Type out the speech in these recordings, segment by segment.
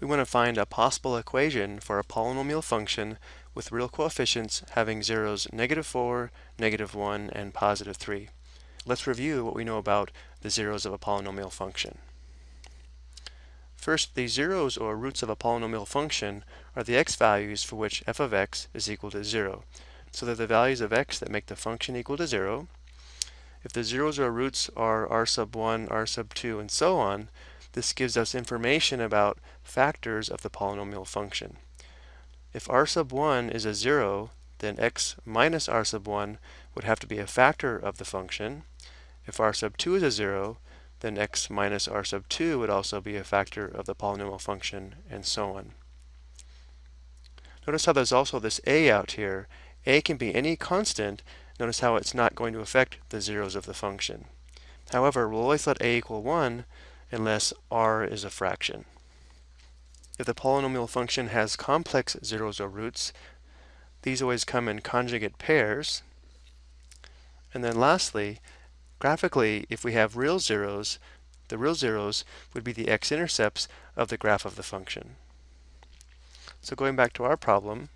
we want to find a possible equation for a polynomial function with real coefficients having zeros negative 4, negative 1, and positive 3. Let's review what we know about the zeros of a polynomial function. First, the zeros or roots of a polynomial function are the x values for which f of x is equal to 0. So they're the values of x that make the function equal to 0. If the zeros or roots are r sub 1, r sub 2, and so on, this gives us information about factors of the polynomial function. If r sub 1 is a 0, then x minus r sub 1 would have to be a factor of the function. If r sub 2 is a 0, then x minus r sub 2 would also be a factor of the polynomial function, and so on. Notice how there's also this a out here. a can be any constant. Notice how it's not going to affect the zeros of the function. However, we'll always let a equal 1 unless r is a fraction. If the polynomial function has complex zeros or roots, these always come in conjugate pairs. And then lastly, graphically, if we have real zeros, the real zeros would be the x-intercepts of the graph of the function. So going back to our problem,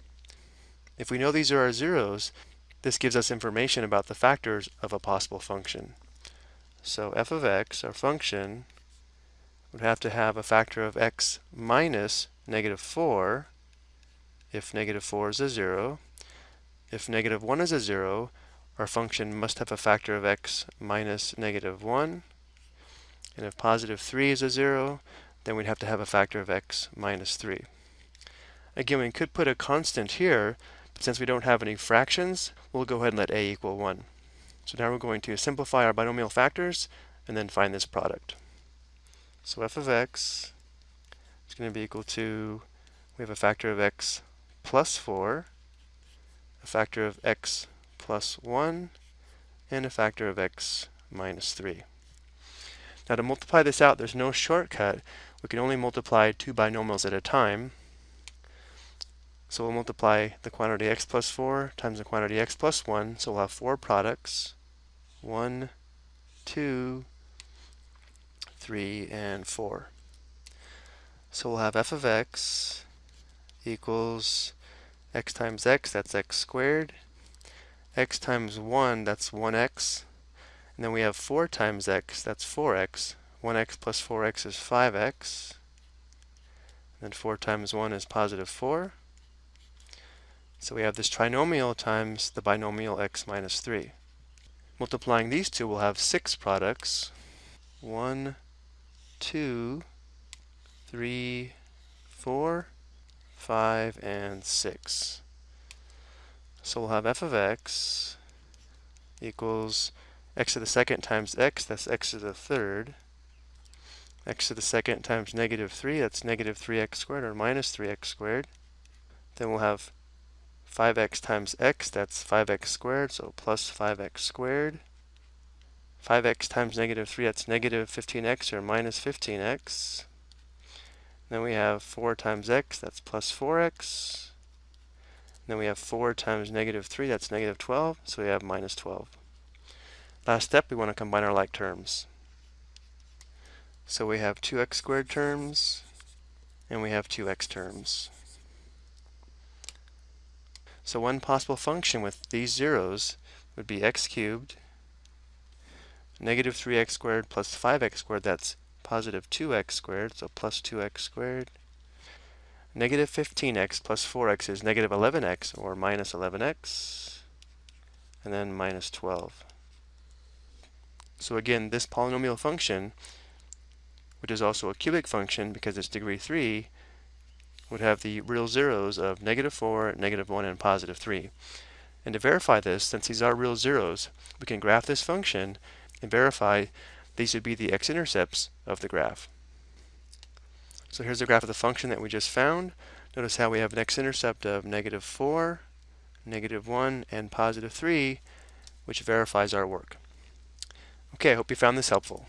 if we know these are our zeros, this gives us information about the factors of a possible function. So f of x, our function, would have to have a factor of x minus negative 4 if negative 4 is a 0. If negative 1 is a 0, our function must have a factor of x minus negative 1. And if positive 3 is a 0, then we'd have to have a factor of x minus 3. Again, we could put a constant here, but since we don't have any fractions, we'll go ahead and let a equal 1. So now we're going to simplify our binomial factors and then find this product. So f of x is going to be equal to, we have a factor of x plus 4, a factor of x plus 1, and a factor of x minus 3. Now to multiply this out, there's no shortcut. We can only multiply two binomials at a time. So we'll multiply the quantity x plus 4 times the quantity x plus 1. So we'll have four products. 1, 2, 3, and 4. So we'll have f of x equals x times x, that's x squared. x times 1, that's 1x. And then we have 4 times x, that's 4x. 1x plus 4x is 5x. And then 4 times 1 is positive 4. So we have this trinomial times the binomial x minus 3. Multiplying these two, we'll have six products. 1, two, three, four, five, and six. So we'll have f of x equals x to the second times x, that's x to the third. x to the second times negative 3, that's negative 3x squared, or minus 3x squared. Then we'll have 5x times x, that's 5x squared, so plus 5x squared. 5x times negative 3, that's negative 15x or minus 15x. Then we have 4 times x, that's plus 4x. Then we have 4 times negative 3, that's negative 12, so we have minus 12. Last step, we want to combine our like terms. So we have 2x squared terms, and we have 2x terms. So one possible function with these zeros would be x cubed negative 3x squared plus 5x squared, that's positive 2x squared, so plus 2x squared. Negative 15x plus 4x is negative 11x, or minus 11x, and then minus 12. So again, this polynomial function, which is also a cubic function because it's degree 3, would have the real zeros of negative 4, negative 1, and positive 3. And to verify this, since these are real zeros, we can graph this function and verify these would be the x-intercepts of the graph. So here's the graph of the function that we just found. Notice how we have an x-intercept of negative 4, negative 1, and positive 3, which verifies our work. Okay, I hope you found this helpful.